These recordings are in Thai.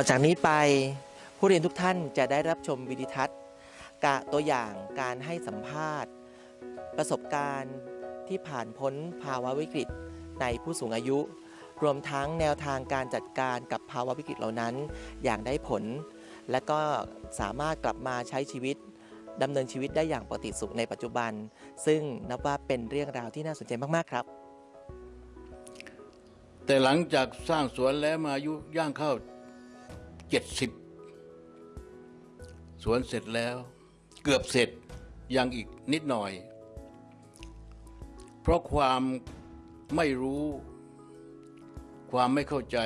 ต่อจากนี้ไปผู้เรียนทุกท่านจะได้รับชมวิดีทัศน์กะตัวอย่างการให้สัมภาษณ์ ประสบการณ์ที่ผ่านพ้นภาวะวิกฤตในผู้สูงอายุ รวมทั้งแนวทางการจัดการกับภาวะวิกฤตเหล่านั้น อย่างได้ผล และก็สามารถกลับมาใช้ชีวิตดำเนินชีวิตได้อย่างปกติสุขในปัจจุบัน ซึ่งนับว่าเป็นเรื่องราวที่น่าสนใจมาก ๆ ครับ แต่หลังจากสร้างสวนแล้วมาอายุย่างเข้า เจ็ดสิบสวนเสร็จแล้ว เกือบเสร็จยังอีกนิดหน่อย เพราะความไม่รู้ ความไม่เข้าใจ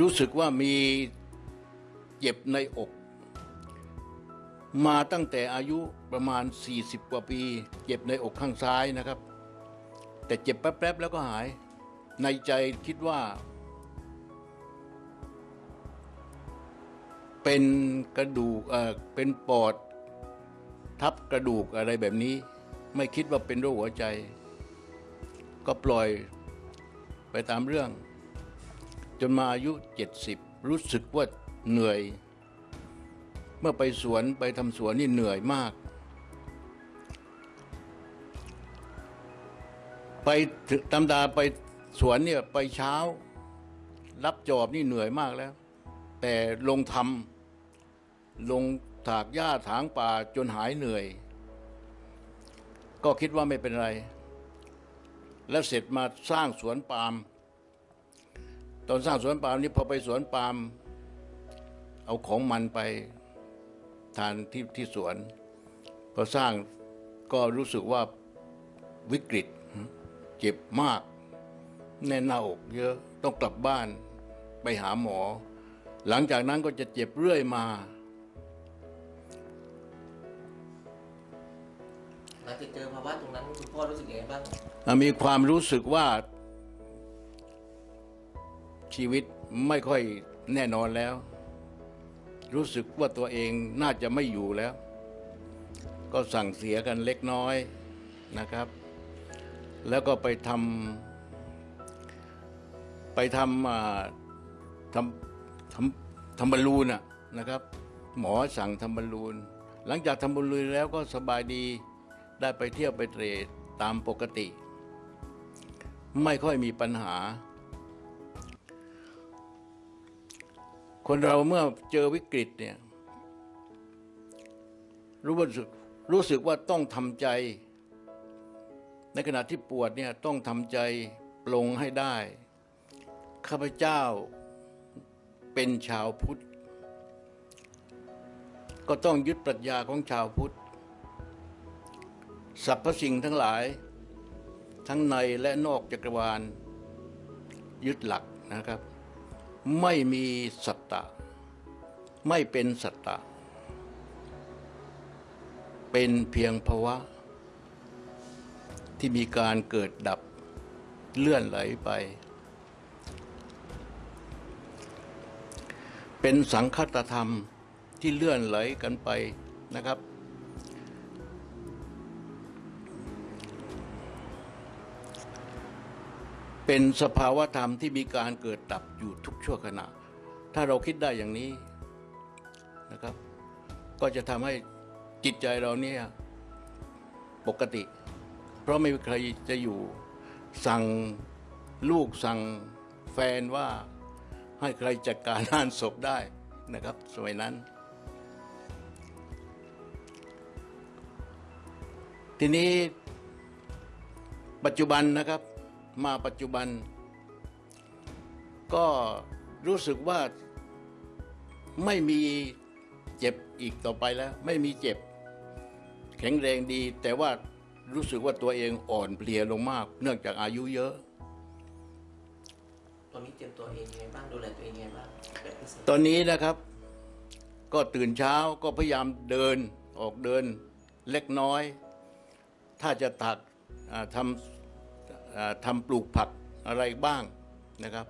รู้สึกว่ามีเจ็บในอก มาตั้งแต่อายุประมาณ 40 กว่าปี เจ็บในอกข้างซ้ายนะครับ แต่เจ็บแป๊บๆแล้วก็หายในใจคิดว่า เป็นกระดูกเออเป็นปอด ทับกระดูกอะไรแบบนี้ ไม่คิดว่าเป็นโรคหัวใจ ก็ปล่อยไปตามเรื่อง จนมาอายุ 70 รู้สึกว่าเหนื่อย เมื่อไปสวนไปทำสวนนี่เหนื่อยมาก ไปตำดาไปสวนเนี่ยไปเช้า รับจอบนี่เหนื่อยมากแล้ว แต่ลงทำ ลงถากหญ้าถางป่าจนหายเหนื่อย ก็คิดว่าไม่เป็นไร แล้วเสร็จมาสร้างสวนปาล์มตอนสร้างสวนปาล์มนี่พอไปสวนปาล์มเอาของมันไปทานที่ที่สวน พอสร้างก็รู้สึกว่าวิกฤตเจ็บมาก แน่นหน้าอกเยอะต้องกลับบ้านไปหาหมอ หลังจากนั้นก็จะเจ็บเรื่อยมา หลังจากเจอภาวะตรงนั้นคุณพ่อรู้สึกยังไงบ้างมีความรู้สึกว่า ชีวิตไม่ค่อยแน่นอนแล้ว รู้สึกว่าตัวเองน่าจะไม่อยู่แล้ว ก็สั่งเสียกันเล็กน้อยนะครับ แล้วก็ไปทำไปทำอ่าทำทำทำบอลลูนอะนะครับ หมอสั่งทำบอลลูนหลังจากทำบอลลูนแล้วก็สบายดี ได้ไปเที่ยวไปเตรดตามปกติ ไม่ค่อยมีปัญหา คนเราเมื่อเจอวิกฤตเนี่ยรู้สึกรู้สึกว่าต้องทำใจ ในขณะที่ปวดเนี่ยต้องทำใจปลงให้ได้ ข้าพเจ้าเป็นชาวพุทธ ก็ต้องยึดปรัชญาของชาวพุทธ สรรพสิ่งทั้งหลาย ทั้งในและนอกจักรวาล ยึดหลักนะครับ ไม่มีสัตตะ ไม่เป็นสัตตะ เป็นเพียงภาวะ ที่มีการเกิดดับเลื่อนไหลไป เป็นสังคตธรรมที่เลื่อนไหลกันไปนะครับ เป็นสภาวะธรรมที่มีการเกิดดับอยู่ทุกชั่วขณะ ถ้าเราคิดได้อย่างนี้นะครับ ก็จะทำให้จิตใจเราเนี่ยปกติ เพราะไม่มีใครจะอยู่สั่งลูกสั่งแฟนว่าให้ใครจัดการงานศพได้นะครับสมัยนั้น ทีนี้ปัจจุบันนะครับ มาปัจจุบัน ก็รู้สึกว่าไม่มีเจ็บอีกต่อไปแล้ว ไม่มีเจ็บ แข็งแรงดี แต่ว่ารู้สึกว่าตัวเองอ่อนเพลียลงมาก เนื่องจากอายุเยอะ ตอนนี้เตรียมตัวเองยังไงบ้างดูแลตัวเองยังไงบ้างแบบพิเศษตอนนี้นะครับ ก็ตื่นเช้าก็พยายามเดินออกเดินเล็กน้อย ถ้าจะตักอ่าทำ อ่าทำปลูกผักอะไรบ้างนะครับ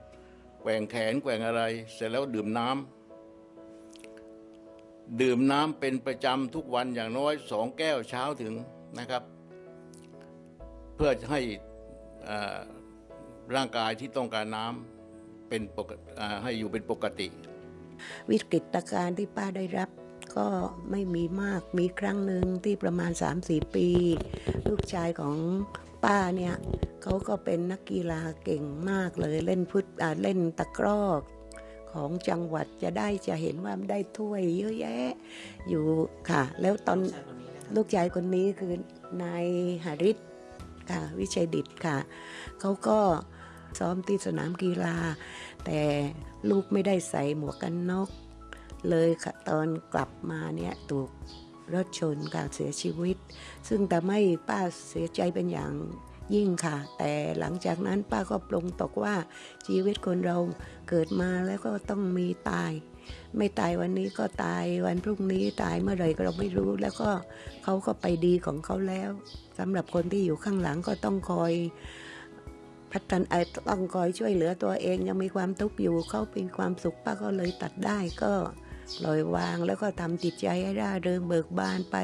แกว่งแขนแกว่งอะไร เสร็จแล้วดื่มน้ำดื่มน้ำเป็นประจำทุกวันอย่างน้อยสองแก้วเช้าถึงนะครับ เพื่อให้ร่างกายที่ต้องการน้ำเป็นปกให้อยู่เป็นปกติ วิกฤตการณ์ที่ป้าได้รับก็ไม่มีมากมีครั้งหนึ่งที่ประมาณ 3-4 ปี ลูกชายของ ป้าเนี่ยเขาก็เป็นนักกีฬาเก่งมากเลยเล่นฟุตอ่าเล่นตะกร้อของจังหวัดจะได้จะเห็นว่าได้ถ้วยเยอะแยะ อยู่ค่ะ แล้วตอนลูกชายคนนี้คือนายหาริศค่ะวิชัยดิตค่ะเขาก็ซ้อมที่สนามกีฬา แต่ลูกไม่ได้ใส่หมวกกันน็อกเลยค่ะตอนกลับมาเนี่ยถูก รถชนการเสียชีวิต ซึ่งทำให้ป้าเสียใจเป็นอย่างยิ่งค่ะ แต่หลังจากนั้นป้าก็ปลงตกว่าชีวิตคนเราเกิดมาแล้วก็ต้องมีตาย ไม่ตายวันนี้ก็ตายวันพรุ่งนี้ตายเมื่อไหร่ก็เราไม่รู้ แล้วก็เขาก็ไปดีของเขาแล้วสำหรับคนที่อยู่ข้างหลังก็ต้องคอยพัฒนาต้องคอยช่วยเหลือตัวเองยังมีความทุกข์อยู่เขาเป็นความสุขป้าก็เลยตัดได้ก็ ปล่อยวางแล้วก็ทำจิตใจให้ร่าเริงเบิกบานไป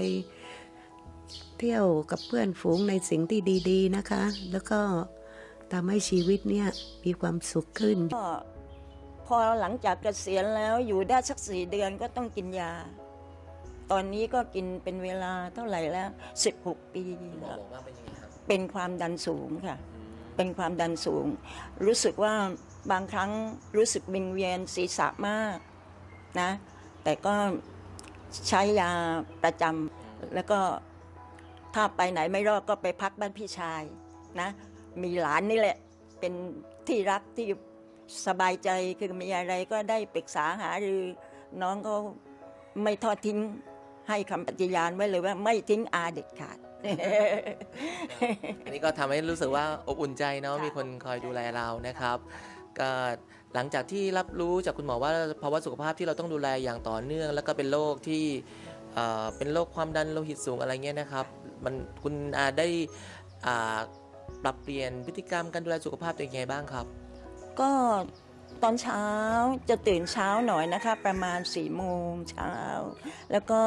เที่ยวกับเพื่อนฝูงในสิ่งที่ดี ๆนะคะ แล้วก็ทำให้ชีวิตเนี่ยมีความสุขขึ้นก็พอหลังจากเกษียณแล้วอยู่ได้สักสี่เดือนก็ต้องกินยา ตอนนี้ก็กินเป็นเวลาเท่าไหร่แล้ว 16 ปีหมอแล้วบอกว่าเป็นยังไงครับเป็นความดันสูงค่ะ เป็นความดันสูง รู้สึกว่าบางครั้งรู้สึกวิงเวียนศีรษะมากนะ แต่ก็ใช้ยาประจำแล้วก็ถ้าไปไหนไม่รอดก็ไปพักบ้านพี่ชายนะ มีหลานนี่แหละ เป็นที่รักที่สบายใจคือมีอะไรก็ได้ปรึกษาหารือน้องก็ไม่ทอดทิ้งให้คำปฏิญาณไว้เลยว่าไม่ทิ้งอาเด็ดขาด อันนี้ก็ทำให้รู้สึกว่าอบอุ่นใจเนาะมีคนคอยดูแลเรานะครับ หลังจากที่รับรู้จากคุณหมอว่าภาวะสุขภาพที่เราต้องดูแลอย่างต่อเนื่อง แล้วก็เป็นโรคที่เป็นโรคความดันโลหิตสูงอะไรเงี้ยนะครับมันคุณอาได้ปรับเปลี่ยนพฤติกรรมการดูแลสุขภาพตัวเองยังไงบ้างครับ ก็ตอนเช้าจะตื่นเช้าหน่อยนะคะ ประมาณ4ี่โมงเช้า แล้วก็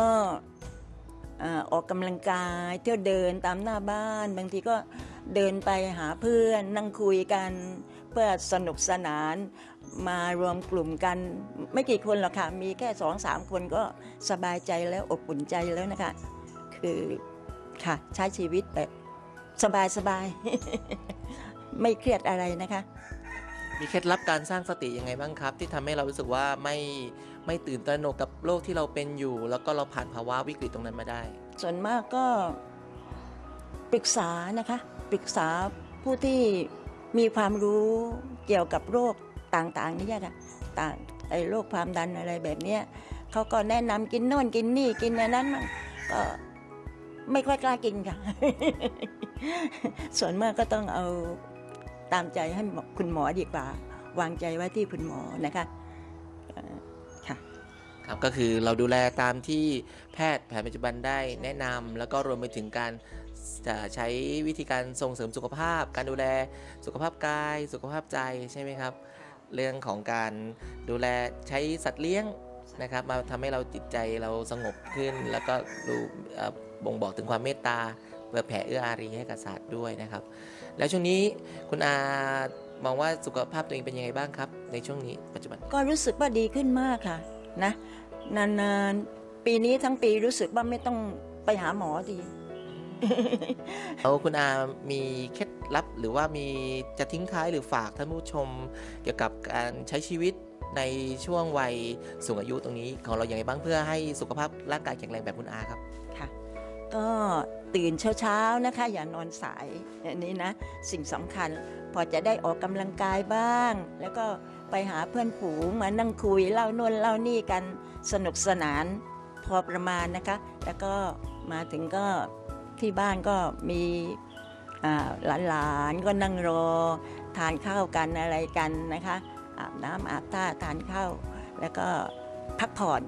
อออกกำลังกายเที่ยวเดินตามหน้าบ้าน บางทีก็เดินไปหาเพื่อนนั่งคุยกัน เพื่อสนุกสนานมารวมกลุ่มกันไม่กี่คนหรอกค่ะ มีแค่สองสามคนก็สบายใจแล้วอบอุ่นใจแล้วนะคะ คือค่ะใช้ชีวิตแบบสบายสบายๆไม่เครียดอะไรนะคะ มีเคล็ดลับการสร้างสติยังไงบ้างครับ ที่ทำให้เรารู้สึกว่าไม่ไม่ตื่นตระหนกกับโรคที่เราเป็นอยู่ แล้วก็เราผ่านภาวะวิกฤตตรงนั้นมาได้ ส่วนมากก็ปรึกษานะคะ ปรึกษาผู้ที่ มีความรู้เกี่ยวกับโรคต่างๆนี่ค่ะต่างไอ้โรคความดันอะไรแบบเนี้ยเขาก็แนะนำกินโน่นกินนี่กินอันนั้นมันก็ไม่ค่อยกล้ากินค่ะ ส่วนมากก็ต้องเอาตามใจให้คุณหมอดีกว่า วางใจไว้ที่คุณหมอนะคะค่ะครับก็คือเราดูแลตามที่แพทย์แผนปัจจุบันได้แนะนำแล้วก็รวมไปถึงการ จะใช้วิธีการส่งเสริมสุขภาพ การดูแลสุขภาพกาย สุขภาพใจใช่ไหมครับ เรื่องของการดูแลใช้สัตว์เลี้ยงนะครับมาทำให้เราจิตใจเราสงบขึ้น แล้วก็รู้เอ่อบ่งบอกถึงความเมตตาเพื่อแผ่เอื้ออารีให้กับสัตว์ด้วยนะครับ แล้วช่วงนี้คุณอามองว่าสุขภาพตัวเองเป็นยังไงบ้างครับ ในช่วงนี้ปัจจุบันก็รู้สึกว่าดีขึ้นมากค่ะนะนานๆปีนี้ทั้งปีรู้สึกว่าไม่ต้องไปหาหมอดี แล้วคุณอามีเคล็ดลับหรือว่ามีจะทิ้งท้ายหรือฝากท่านผู้ชม เกี่ยวกับการใช้ชีวิตในช่วงวัยสูงอายุตรงนี้ ของเราอย่างไรบ้างเพื่อให้สุขภาพร่างกายแข็งแรงแบบคุณอาครับค่ะก็ตื่นเช้าๆนะคะ อย่านอนสายอันนี้นะ สิ่งสำคัญพอจะได้ออกกำลังกายบ้าง แล้วก็ไปหาเพื่อนฝูงมานั่งคุยเล่าน่นเล่านี่กันสนุกสนานพอประมาณนะคะ แล้วก็มาถึงก็ ที่บ้านก็มีหลานๆก็นั่งรอ ทานข้าวกันอะไรกันนะคะอาบน้ำอาบท่าทานข้าวแล้วก็พักผ่อน